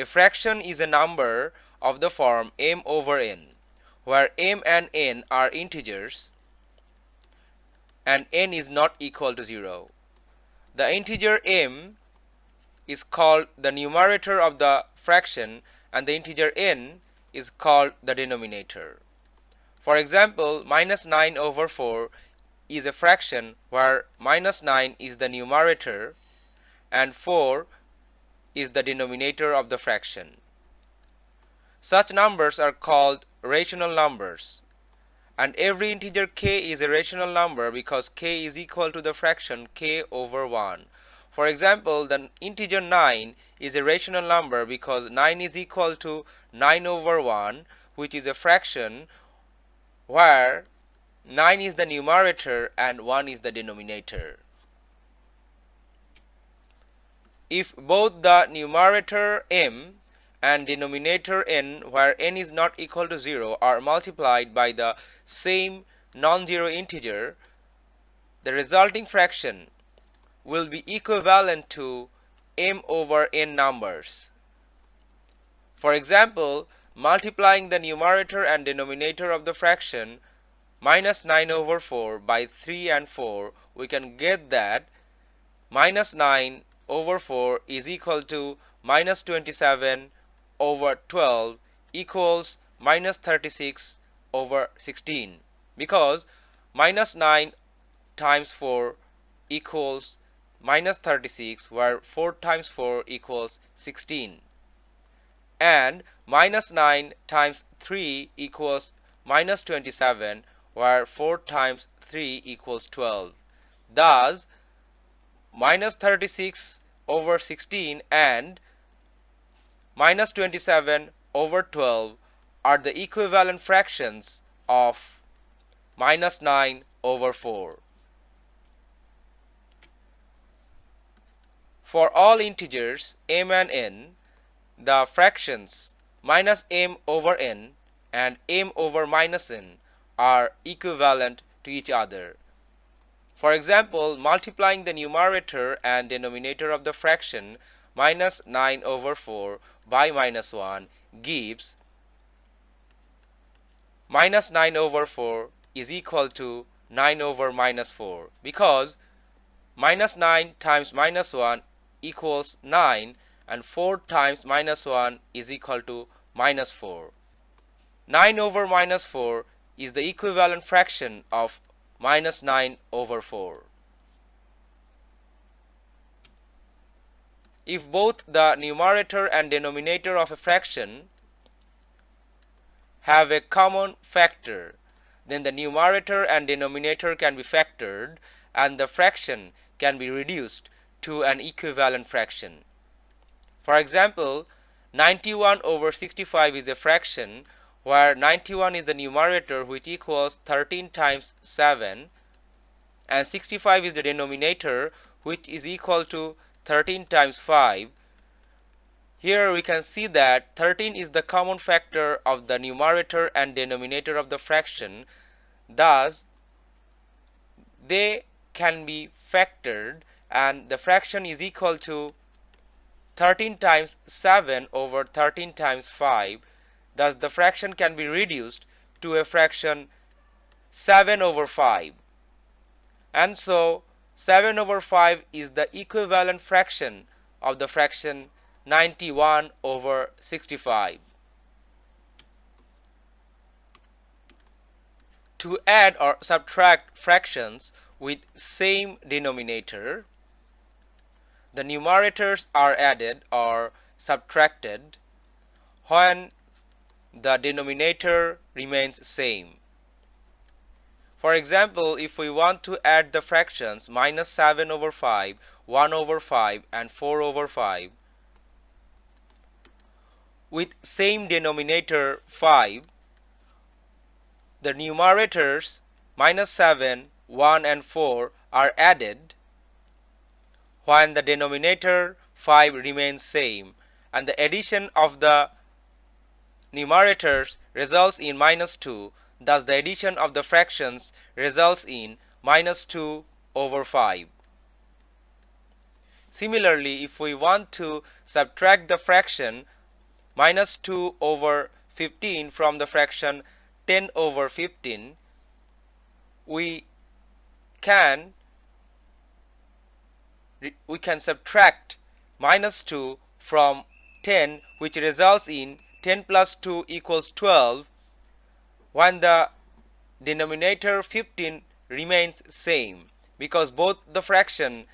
A fraction is a number of the form m over n, where m and n are integers and n is not equal to 0. The integer m is called the numerator of the fraction and the integer n is called the denominator. For example, minus 9 over 4 is a fraction where minus 9 is the numerator and 4 is the denominator of the fraction. Such numbers are called rational numbers and every integer k is a rational number because k is equal to the fraction k over 1. For example, the integer 9 is a rational number because 9 is equal to 9 over 1 which is a fraction where 9 is the numerator and 1 is the denominator. If both the numerator m and denominator n where n is not equal to 0 are multiplied by the same non-zero integer, the resulting fraction will be equivalent to m over n numbers. For example, multiplying the numerator and denominator of the fraction minus 9 over 4 by 3 and 4, we can get that minus 9 over 4 is equal to minus 27 over 12 equals minus 36 over 16 because minus 9 times 4 equals minus 36 where 4 times 4 equals 16 and minus 9 times 3 equals minus 27 where 4 times 3 equals 12 thus minus 36 over 16 and minus 27 over 12 are the equivalent fractions of minus 9 over 4. For all integers m and n, the fractions minus m over n and m over minus n are equivalent to each other. For example, multiplying the numerator and denominator of the fraction minus 9 over 4 by minus 1 gives minus 9 over 4 is equal to 9 over minus 4 because minus 9 times minus 1 equals 9 and 4 times minus 1 is equal to minus 4. 9 over minus 4 is the equivalent fraction of minus 9 over 4. If both the numerator and denominator of a fraction have a common factor, then the numerator and denominator can be factored and the fraction can be reduced to an equivalent fraction. For example, 91 over 65 is a fraction where 91 is the numerator which equals 13 times 7 and 65 is the denominator which is equal to 13 times 5 here we can see that 13 is the common factor of the numerator and denominator of the fraction. Thus they can be factored and the fraction is equal to 13 times 7 over 13 times 5 Thus the fraction can be reduced to a fraction 7 over 5. And so 7 over 5 is the equivalent fraction of the fraction 91 over 65. To add or subtract fractions with same denominator, the numerators are added or subtracted when the denominator remains same. For example, if we want to add the fractions minus 7 over 5, 1 over 5 and 4 over 5 with same denominator 5, the numerators minus 7, 1 and 4 are added when the denominator 5 remains same and the addition of the numerators results in minus 2 thus the addition of the fractions results in minus 2 over 5. Similarly if we want to subtract the fraction minus 2 over 15 from the fraction 10 over 15 we can we can subtract minus 2 from 10 which results in 10 plus 2 equals 12 when the denominator 15 remains same because both the fraction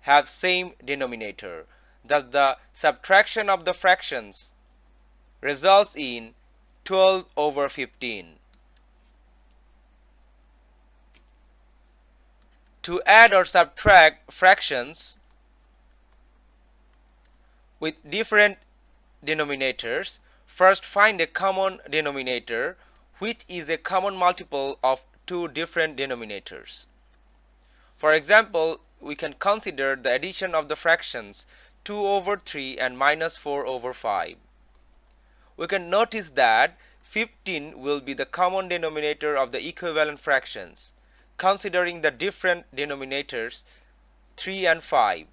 have same denominator. Thus the subtraction of the fractions results in 12 over 15 to add or subtract fractions with different denominators first find a common denominator which is a common multiple of two different denominators. For example we can consider the addition of the fractions 2 over 3 and minus 4 over 5 we can notice that 15 will be the common denominator of the equivalent fractions considering the different denominators 3 and 5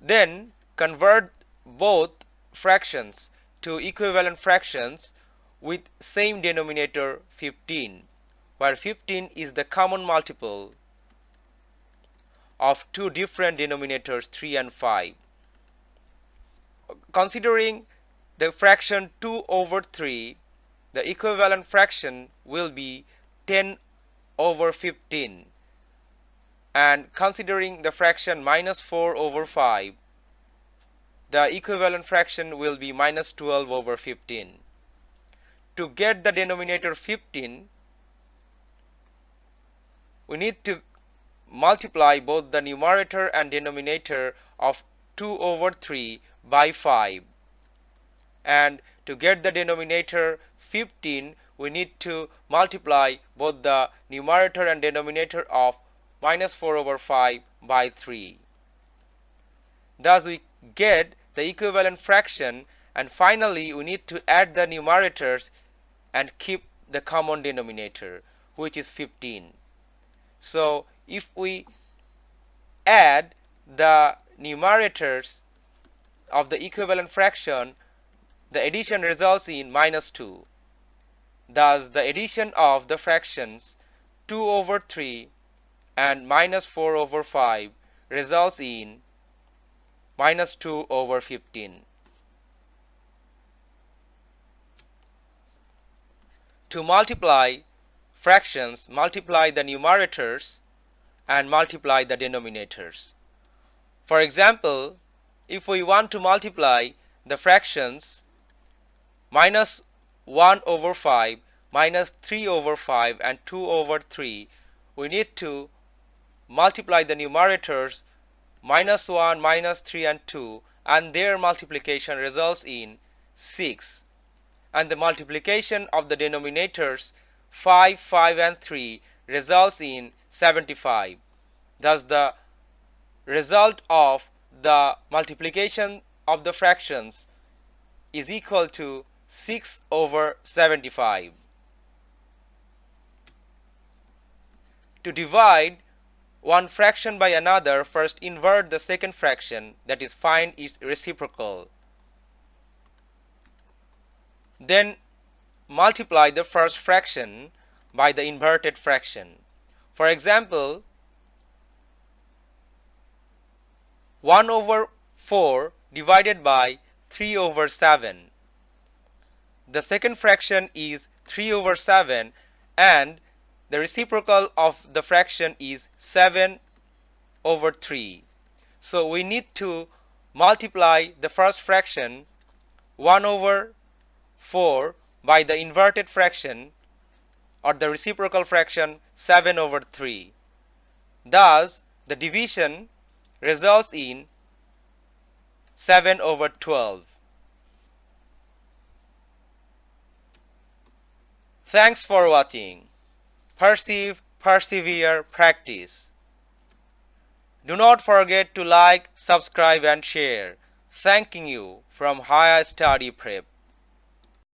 then convert both fractions to equivalent fractions with same denominator 15 where 15 is the common multiple of two different denominators 3 and 5 considering the fraction 2 over 3 the equivalent fraction will be 10 over 15 and considering the fraction minus 4 over 5 the equivalent fraction will be minus 12 over 15 to get the denominator 15 we need to multiply both the numerator and denominator of 2 over 3 by 5 and to get the denominator 15 we need to multiply both the numerator and denominator of minus 4 over 5 by 3. Thus we get the equivalent fraction and finally we need to add the numerators and keep the common denominator which is 15. So if we add the numerators of the equivalent fraction the addition results in minus 2 Thus the addition of the fractions 2 over 3 and minus 4 over 5 results in minus 2 over 15. To multiply fractions, multiply the numerators and multiply the denominators. For example, if we want to multiply the fractions minus 1 over 5 minus 3 over 5 and 2 over 3 we need to multiply the numerators minus 1 minus 3 and 2 and their multiplication results in 6 and the multiplication of the denominators 5 5 and 3 results in 75 thus the result of the multiplication of the fractions is equal to 6 over 75. To divide one fraction by another, first invert the second fraction, that is find its reciprocal. Then multiply the first fraction by the inverted fraction. For example, 1 over 4 divided by 3 over 7 the second fraction is 3 over 7 and the reciprocal of the fraction is 7 over 3 so we need to multiply the first fraction 1 over 4 by the inverted fraction or the reciprocal fraction 7 over 3 thus the division results in 7 over 12 Thanks for watching. Perceive, persevere, practice. Do not forget to like, subscribe and share. Thanking you from Higher Study Prep.